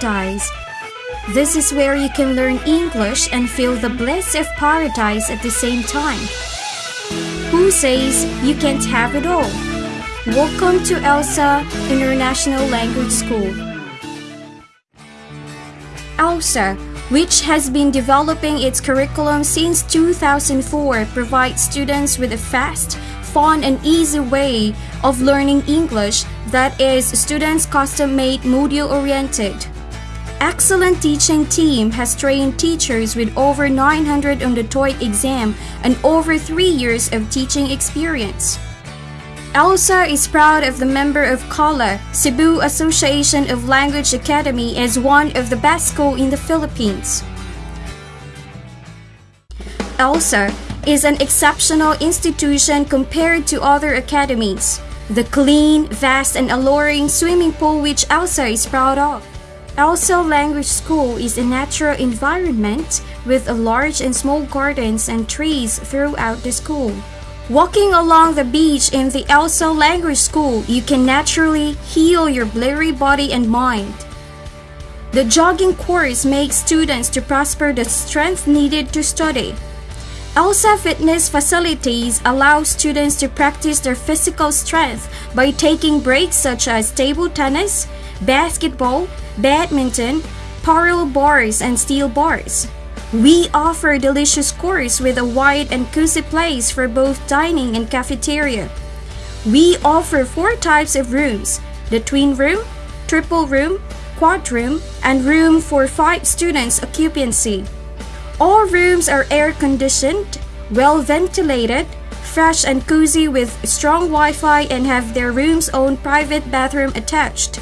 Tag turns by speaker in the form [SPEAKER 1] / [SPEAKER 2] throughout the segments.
[SPEAKER 1] paradise. This is where you can learn English and feel the bliss of paradise at the same time. Who says you can't have it all? Welcome to ELSA International Language School. ELSA, which has been developing its curriculum since 2004, provides students with a fast, fun, and easy way of learning English that is students custom-made module-oriented. Excellent teaching team has trained teachers with over 900 on the TOEIC exam and over 3 years of teaching experience. ELSA is proud of the member of CALA, Cebu Association of Language Academy as one of the best school in the Philippines. ELSA is an exceptional institution compared to other academies. The clean, vast, and alluring swimming pool which ELSA is proud of. ELSA Language School is a natural environment with a large and small gardens and trees throughout the school. Walking along the beach in the ELSA Language School, you can naturally heal your blurry body and mind. The jogging course makes students to prosper the strength needed to study. ELSA fitness facilities allow students to practice their physical strength by taking breaks such as table tennis, basketball, badminton, parallel bars, and steel bars. We offer delicious course with a wide and cozy place for both dining and cafeteria. We offer four types of rooms, the twin room, triple room, quad room, and room for five students occupancy. All rooms are air conditioned, well ventilated, fresh and cozy with strong Wi-Fi and have their room's own private bathroom attached.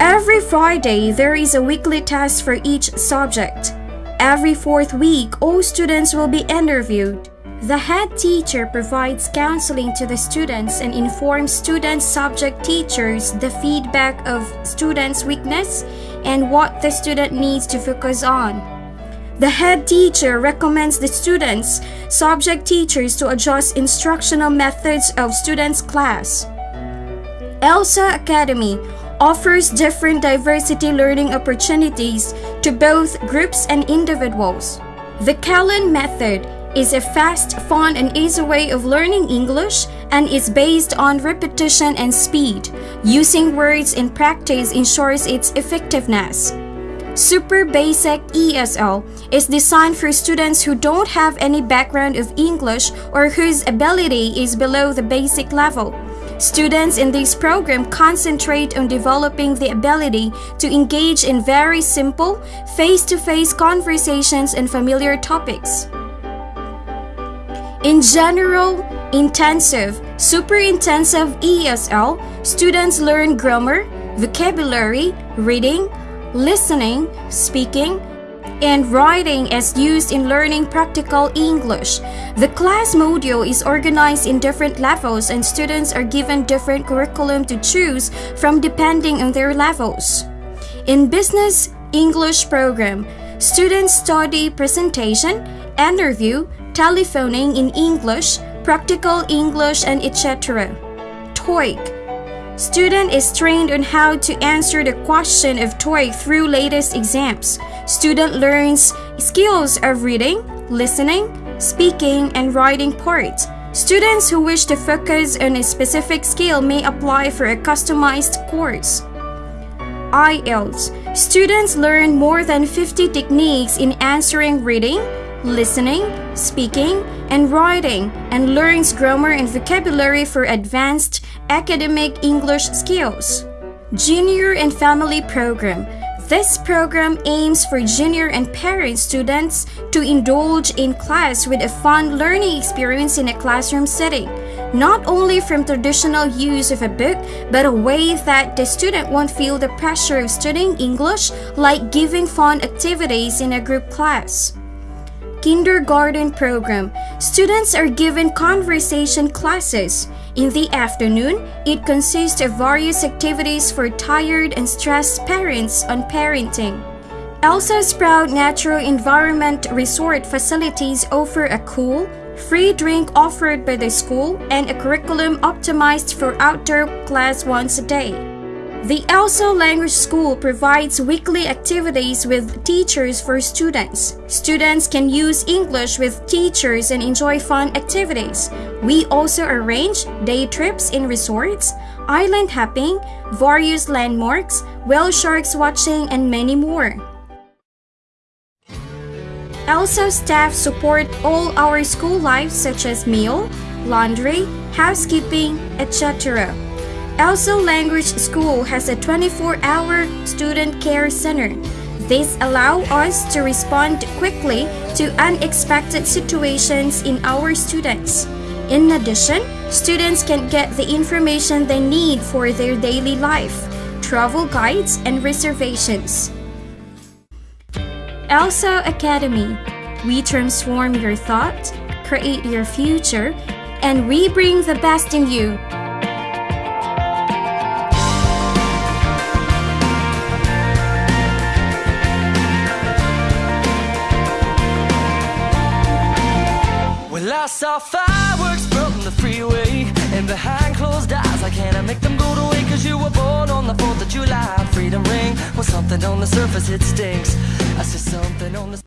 [SPEAKER 1] Every Friday, there is a weekly test for each subject. Every fourth week, all students will be interviewed. The head teacher provides counseling to the students and informs student subject teachers the feedback of students' weakness and what the student needs to focus on. The head teacher recommends the students, subject teachers to adjust instructional methods of students' class. ELSA Academy offers different diversity learning opportunities to both groups and individuals. The Callan method is a fast, fun, and easy way of learning English and is based on repetition and speed. Using words in practice ensures its effectiveness. Super Basic ESL is designed for students who don't have any background of English or whose ability is below the basic level. Students in this program concentrate on developing the ability to engage in very simple, face-to-face conversations and familiar topics. In general, intensive, super intensive ESL, students learn grammar, vocabulary, reading, listening, speaking, and writing as used in learning practical English. The class module is organized in different levels and students are given different curriculum to choose from depending on their levels. In Business English program, students study presentation, interview, telephoning in English, practical English, and etc. TOEIC Student is trained on how to answer the question of TOEIC through latest exams. Student learns skills of reading, listening, speaking, and writing parts. Students who wish to focus on a specific skill may apply for a customized course. IELTS Students learn more than 50 techniques in answering reading, listening, speaking, and writing, and learns grammar and vocabulary for advanced academic English skills. Junior and Family Program this program aims for junior and parent students to indulge in class with a fun learning experience in a classroom setting, not only from traditional use of a book, but a way that the student won't feel the pressure of studying English like giving fun activities in a group class kindergarten program, students are given conversation classes. In the afternoon, it consists of various activities for tired and stressed parents on parenting. ELSA Sprout Natural Environment Resort facilities offer a cool, free drink offered by the school and a curriculum optimized for outdoor class once a day. The ELSA Language School provides weekly activities with teachers for students. Students can use English with teachers and enjoy fun activities. We also arrange day trips in resorts, island hopping, various landmarks, whale sharks watching, and many more. ELSA staff support all our school lives such as meal, laundry, housekeeping, etc. ELSA Language School has a 24-hour student care center. This allows us to respond quickly to unexpected situations in our students. In addition, students can get the information they need for their daily life, travel guides, and reservations. ELSA Academy. We transform your thought, create your future, and we bring the best in you.
[SPEAKER 2] I saw fireworks from the freeway. And behind closed eyes I can't make them go away Cause you were born on the 4th of July. Freedom ring, well something on the surface it stinks. I see something on the